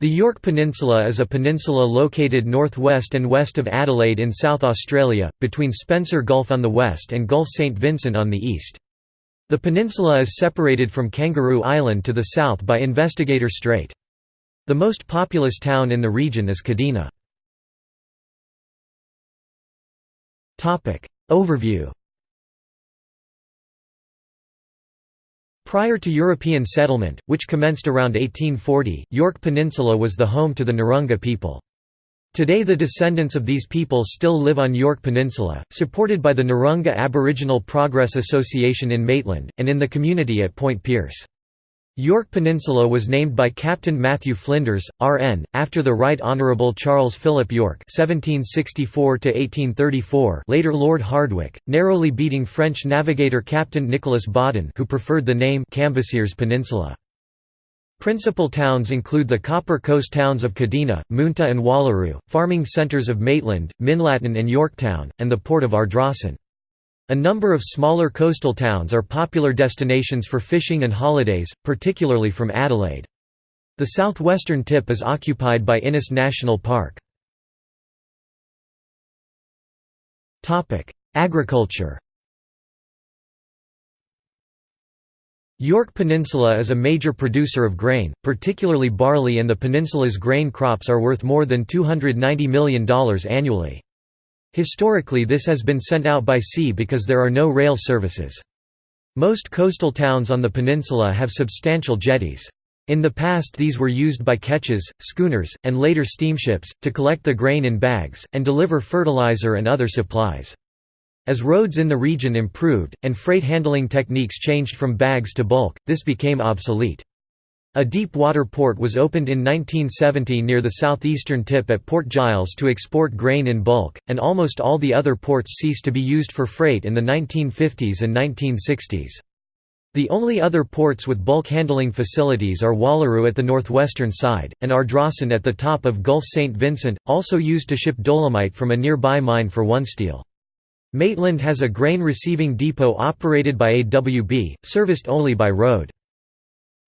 The Yorke Peninsula is a peninsula located northwest and west of Adelaide in South Australia, between Spencer Gulf on the west and Gulf St Vincent on the east. The peninsula is separated from Kangaroo Island to the south by Investigator Strait. The most populous town in the region is Kadina. Overview Prior to European settlement, which commenced around 1840, Yorke Peninsula was the home to the Narungga people. Today the descendants of these people still live on Yorke Peninsula, supported by the Narungga Aboriginal Progress Association in Maitland, and in the community at Point Pearce. Yorke Peninsula was named by Captain Matthew Flinders, R.N., after the Right Honourable Charles Philip Yorke (1764–1834), later Lord Hardwicke, narrowly beating French navigator Captain Nicholas Baudin, who preferred the name Cambacérès Peninsula. Principal towns include the Copper Coast towns of Kadina, Moonta and Wallaroo, farming centres of Maitland, Minlaton and Yorktown, and the port of Ardrossan. A number of smaller coastal towns are popular destinations for fishing and holidays, particularly from Adelaide. The southwestern tip is occupied by Innes National Park. Agriculture Yorke Peninsula is a major producer of grain, particularly barley and the peninsula's grain crops are worth more than $290 million annually. Historically this has been sent out by sea because there are no rail services. Most coastal towns on the peninsula have substantial jetties. In the past these were used by ketches, schooners, and later steamships, to collect the grain in bags, and deliver fertilizer and other supplies. As roads in the region improved, and freight handling techniques changed from bags to bulk, this became obsolete. A deep water port was opened in 1970 near the southeastern tip at Port Giles to export grain in bulk, and almost all the other ports ceased to be used for freight in the 1950s and 1960s. The only other ports with bulk handling facilities are Wallaroo at the northwestern side, and Ardrossan at the top of Gulf St. Vincent, also used to ship dolomite from a nearby mine for OneSteel. Maitland has a grain receiving depot operated by AWB, serviced only by road.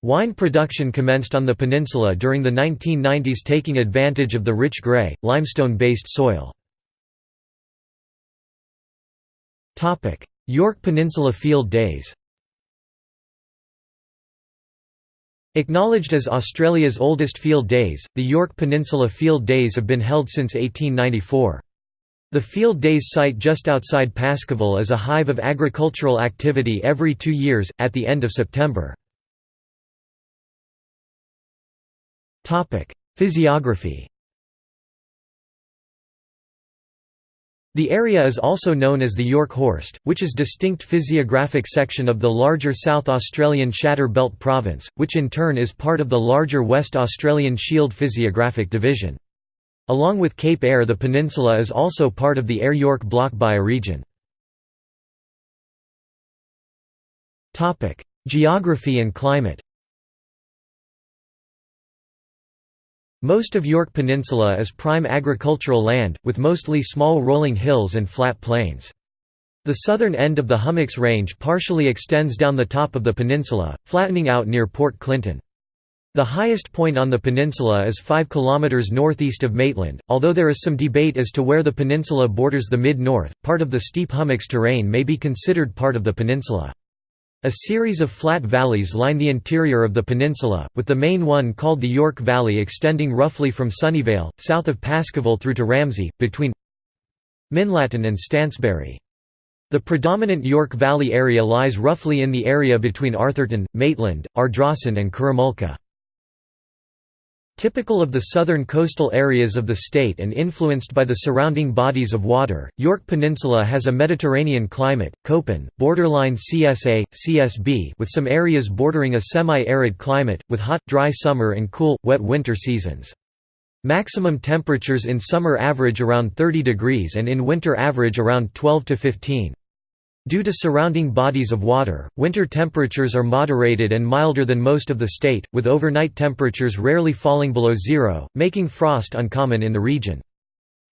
Wine production commenced on the peninsula during the 1990s taking advantage of the rich grey, limestone-based soil. Yorke Peninsula Field Days Acknowledged as Australia's oldest field days, the Yorke Peninsula Field Days have been held since 1894. The Field Days site just outside Paskeville is a hive of agricultural activity every two years, at the end of September. Physiography The area is also known as the Yorke Horst, which is distinct physiographic section of the larger South Australian Shatter Belt Province, which in turn is part of the larger West Australian Shield physiographic division. Along with Cape Ayre the peninsula is also part of the Eyre Yorke Block bioregion. Geography and climate Most of Yorke Peninsula is prime agricultural land, with mostly small rolling hills and flat plains. The southern end of the Hummocks Range partially extends down the top of the peninsula, flattening out near Port Clinton. The highest point on the peninsula is 5 km northeast of Maitland, although there is some debate as to where the peninsula borders the mid-north, part of the steep hummocks terrain may be considered part of the peninsula. A series of flat valleys line the interior of the peninsula, with the main one called the Yorke Valley extending roughly from Sunnyvale, south of Paskeville through to Ramsay, between Minlaton and Stansbury. The predominant Yorke Valley area lies roughly in the area between Arthurton, Maitland, Ardrossan and Curramulka. Typical of the southern coastal areas of the state and influenced by the surrounding bodies of water, Yorke Peninsula has a Mediterranean climate, Köppen, borderline CSA, CSB with some areas bordering a semi-arid climate, with hot, dry summer and cool, wet winter seasons. Maximum temperatures in summer average around 30 degrees and in winter average around 12 to 15. Due to surrounding bodies of water, winter temperatures are moderated and milder than most of the state, with overnight temperatures rarely falling below zero, making frost uncommon in the region.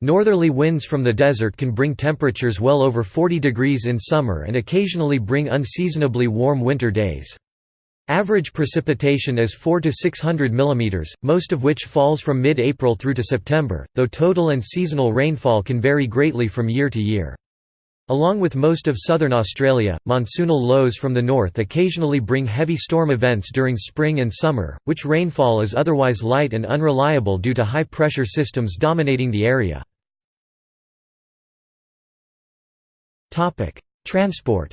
Northerly winds from the desert can bring temperatures well over 40 degrees in summer and occasionally bring unseasonably warm winter days. Average precipitation is 4 to 600 mm, most of which falls from mid-April through to September, though total and seasonal rainfall can vary greatly from year to year. Along with most of southern Australia, monsoonal lows from the north occasionally bring heavy storm events during spring and summer, which rainfall is otherwise light and unreliable due to high-pressure systems dominating the area. Transport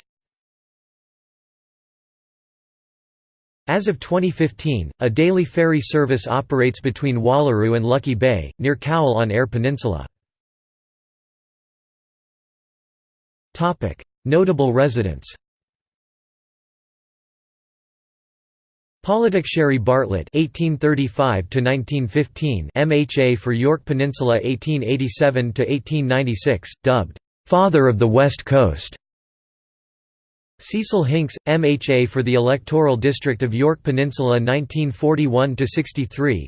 As of 2015, a daily ferry service operates between Wallaroo and Lucky Bay, near Cowell on Eyre Peninsula. Notable residents Polydok Bartlett (1835–1915), MHA for Yorke Peninsula 1887–1896, dubbed "Father of the West Coast." Cecil Hincks, MHA for the electoral district of Yorke Peninsula 1941–63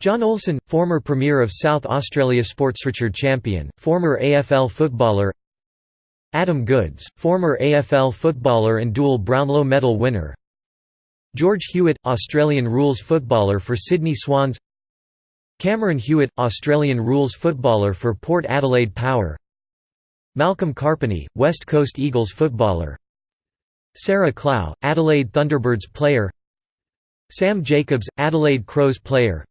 John Olsen, former Premier of South Australia Sports Richard champion, former AFL footballer Adam Goodes, former AFL footballer and dual Brownlow medal winner. George Hewett, Australian rules footballer for Sydney Swans. Cameron Hewitt, Australian rules footballer for Port Adelaide Power. Malcolm Karpany, West Coast Eagles footballer. Sarah Clough, Adelaide Thunderbirds player. Sam Jacobs, Adelaide Crows player.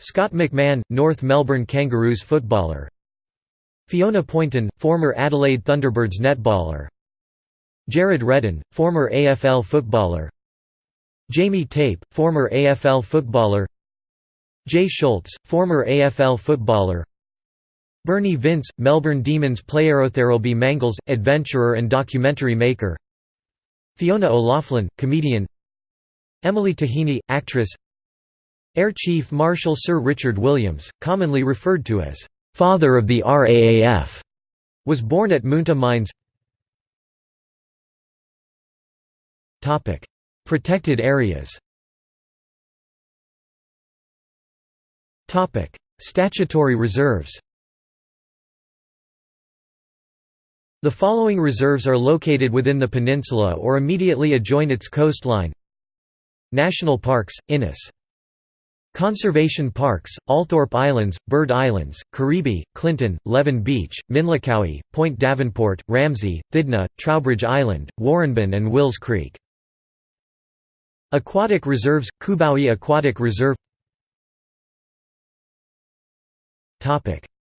Scott McMahon, North Melbourne Kangaroos footballer Fiona Poynton, former Adelaide Thunderbirds netballer. Jared Redden, former AFL footballer. Jamie Tape, former AFL footballer. Jay Schultz, former AFL footballer. Bernie Vince, Melbourne Demons player Otherelby Mangles, adventurer and documentary maker. Fiona O'Loughlin, comedian. Emily Taheny, actress. Air Chief Marshal Sir Richard Williams, commonly referred to as «father of the RAAF», was born at Moonta Mines. Protected areas. Statutory reserves. The following reserves are located within the peninsula or immediately adjoin its coastline. National Parks, Innes Conservation Parks, Althorpe Islands, Bird Islands, Carribie, Clinton, Leven Beach, Minlacowie, Point Davenport, Ramsay, Thidna, Troubridge Island, Warrenben and Wills Creek. Aquatic reserves, Kubawi Aquatic Reserve.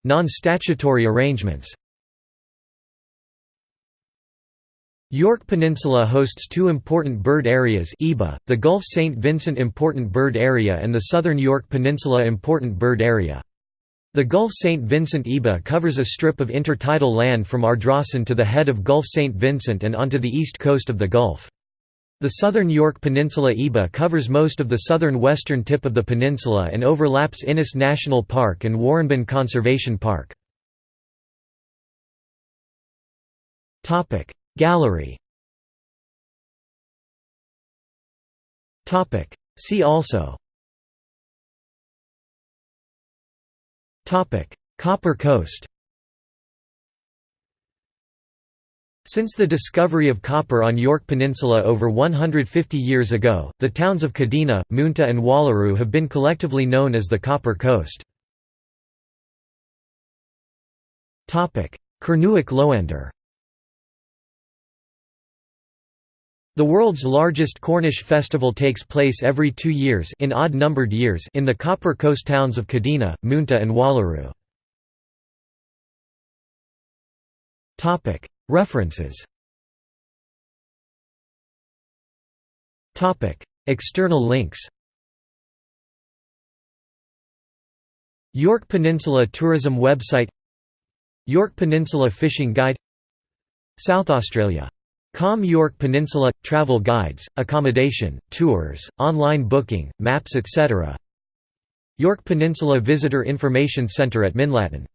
Non-statutory arrangements Yorke Peninsula hosts two important bird areas EBA, the Gulf St. Vincent Important Bird Area and the Southern Yorke Peninsula Important Bird Area. The Gulf St. Vincent EBA covers a strip of intertidal land from Ardrossan to the head of Gulf St. Vincent and onto the east coast of the Gulf. The southern Yorke Peninsula EBA covers most of the southern western tip of the peninsula and overlaps Innes National Park and Warrenben Conservation Park. Gallery. See also. Copper Coast. Since the discovery of copper on Yorke Peninsula over 150 years ago, the towns of Kadina, Moonta and Wallaroo have been collectively known as the Copper Coast. Kernewek Lowender The world's largest Cornish festival takes place every two years in odd-numbered years in the Copper Coast towns of Kadina, Moonta and Wallaroo. References. External links. Yorke Peninsula Tourism website. Yorke Peninsula Fishing Guide. South Australia Com Yorke Peninsula – Travel guides, accommodation, tours, online booking, maps etc. Yorke Peninsula Visitor Information Centre at Minlaton